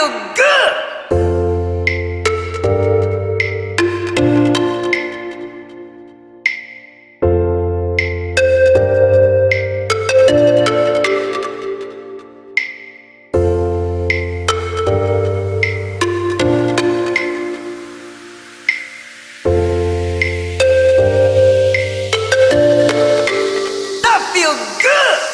feel good! feel good!